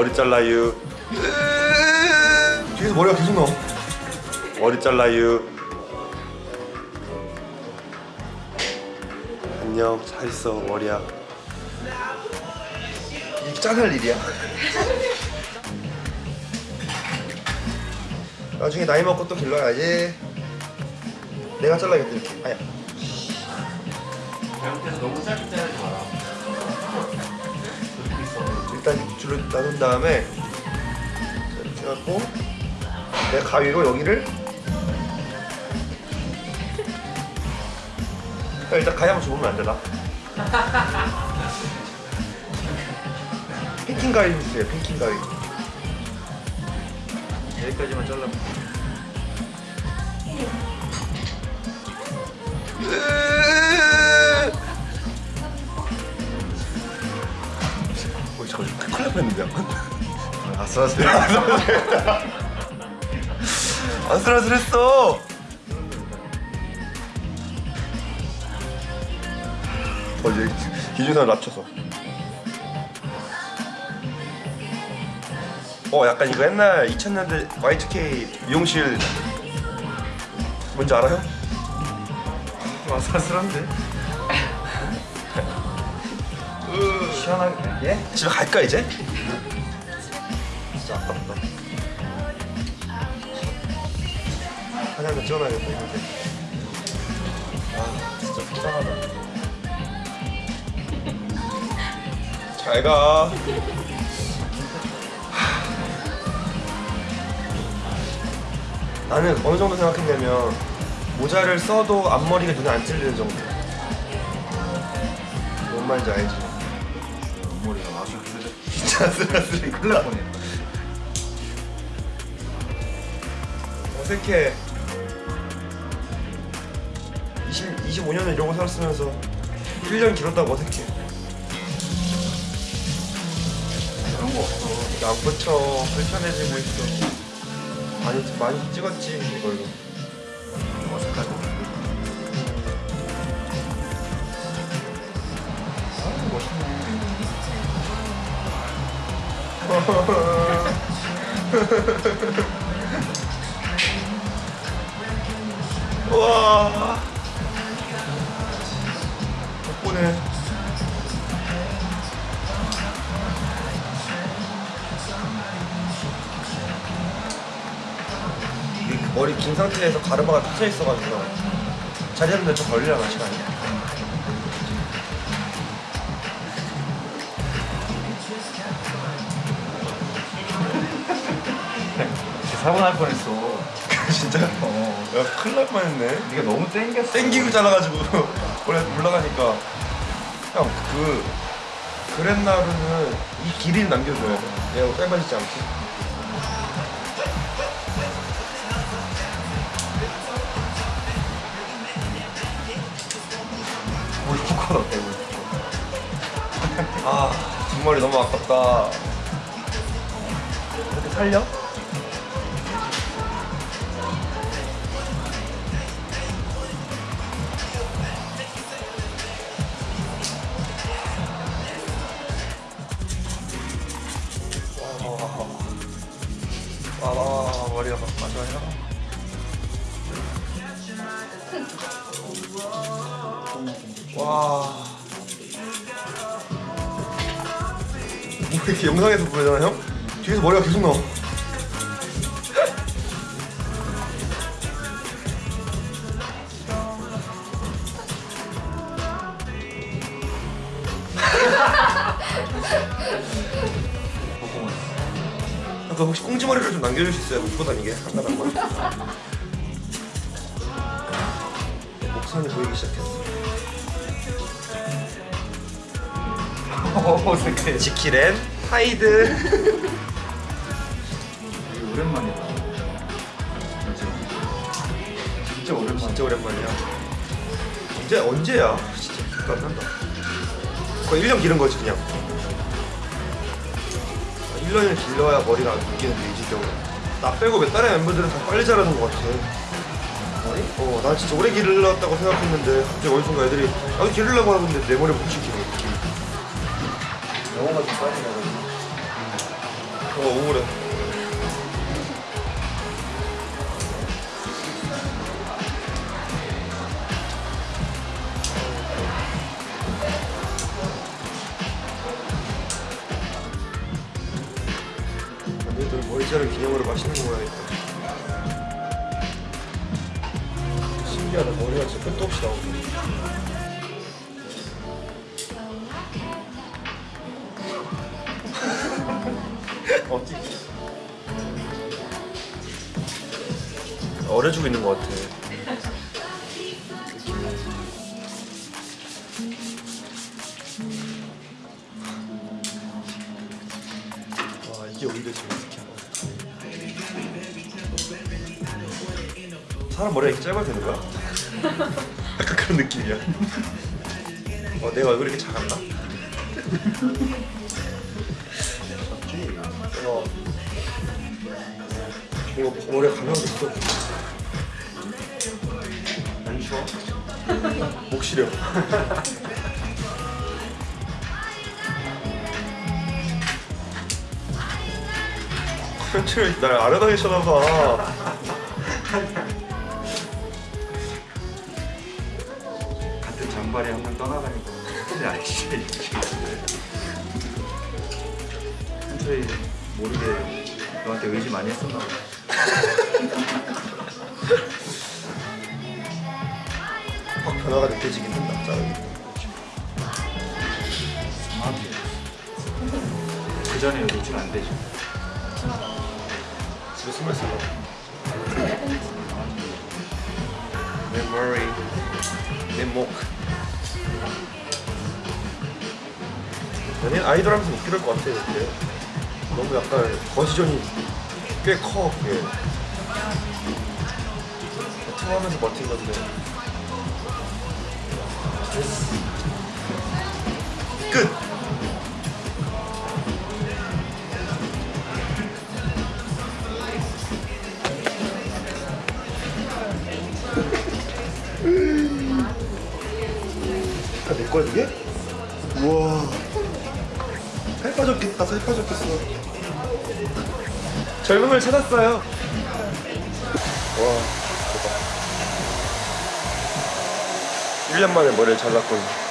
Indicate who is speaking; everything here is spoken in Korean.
Speaker 1: 머리 잘라유
Speaker 2: 뒤에서 머리가 계속 나와.
Speaker 1: 머리 잘라유 안녕 잘 있어 머리야.
Speaker 2: 이게 짠할 일이야. 나중에 나이 먹고 또 길러야지. 내가 잘라야겠다 이렇게. 아야.
Speaker 3: 잘못해서 너무 짧게 자르지 마라.
Speaker 2: 일단 줄로 나눈 다음에 이렇게 해갖고 내가 가위로 여기를. 야, 일단 가위 한번 줘보면 안 되나? 핑킹 가위 주세요 핑킹 가위. 여기까지만 잘라
Speaker 1: 어 저거 큰일 날 뻔했는데 한번
Speaker 2: 아슬아슬해 아슬아슬했어.
Speaker 1: 어 이제 기준선을 낮춰서. 어 약간 이거 옛날 2000년대 Y2K 미용실 뭔지 알아요?
Speaker 2: 좀 아슬아슬한데 시원하게 갈게
Speaker 1: 집에 갈까 이제?
Speaker 2: 진짜 아깝다 한장 찍어놔야겠다 이거. 아 진짜 속상하다.
Speaker 1: 잘가.
Speaker 2: 나는 어느 정도 생각했냐면 모자를 써도 앞머리가 눈에 안 찔리는 정도. 뭔 말인지 알지?
Speaker 3: 머리가 아슬아슬해.
Speaker 2: 진짜 아슬아슬해 큰일 날 뻔해 어색해. 20, 25년을 이러고 살았으면서 1년 길었다고 어색해.
Speaker 3: 그런 거 없어.
Speaker 2: 안 붙여 불편해지고 있어. 많이 많이 찍었지 이걸로 와. 덕분에. 머리 긴 상태에서 가르마가 터져 있어가지고 자제하는데 좀 걸리려나 시간이
Speaker 3: 사고 날 뻔했어.
Speaker 2: 진짜?
Speaker 3: 어.
Speaker 2: 야 큰일 날 뻔했네
Speaker 3: 네가 너무 땡겼어.
Speaker 2: 땡기고 잘라가지고 원래 올라가니까 형 그 그랜나루는 이 길이를 남겨줘야 돼 얘가 짧아지지 않게
Speaker 3: 우리 포커 어때? 우리 포커.
Speaker 2: 아 뒷머리 너무 아깝다 이렇게 살려? 머리가 마지막이라 와. 뭐 이렇게 영상에서 보잖아 형? 뒤에서 머리가 계속 나와 아까 혹시 꽁지머리를 좀 남겨줄 수 있어요? 못 다니게 한가닥만 목선이 보이기 시작했어
Speaker 3: 어색해.
Speaker 2: 지키렌 하이드
Speaker 3: 오랜만이다. 진짜 오랜만이야.
Speaker 2: 진짜 오랜만이야 언제 언제야 진짜 안 난다 거의 1년 기른 거지 그냥 1년을 길러야 머리가 안 묶이는데 이 지경으로 나 빼고 몇 달의 멤버들은 다 빨리 자라는 것 같아
Speaker 3: 머리?
Speaker 2: 어, 난 진짜 오래 기르려다고 생각했는데 갑자기 어디선가 애들이 나도 기르려고 하는데 내 머리 훨씬 길어
Speaker 3: 영어가 좀 빠지네.
Speaker 2: 어 우울해 자른 기념으로 맛있는 거 먹어야겠다 신기하다. 머리가 진짜 끝도 없이 나오네. 어려지고 있는 것 같아 사람 머리가 이렇게 짧아도 되는 거야? 약간 그런 느낌이야 어, 내가 얼굴이 이렇게 작았나? 어. 이거 머리가 가벼워졌어
Speaker 3: 안 추워?
Speaker 2: 목 시려 컨트롤 날 알아다니셔나봐
Speaker 3: 장발이 한번 떠나가니까 근데 알지. 한철이 모르게 너한테 의지 많이 했었나 봐.
Speaker 2: 확 변화가 느껴지긴 한다 자르기
Speaker 3: 그 전에 놓치면 안 되지.
Speaker 2: 집에 숨어 있어 내 머리 내 목 연예인 아이돌 하면서 못 그럴 것 같아 이렇게 너무 약간 거시존이 꽤 커 그게 투어하면서 버틴 건데 끝! 다내 거야 이게? 우와 살 빠졌겠다 살 빠졌겠어. 젊음을 찾았어요. 와 대박. 1년 만에 머리를 잘랐거든요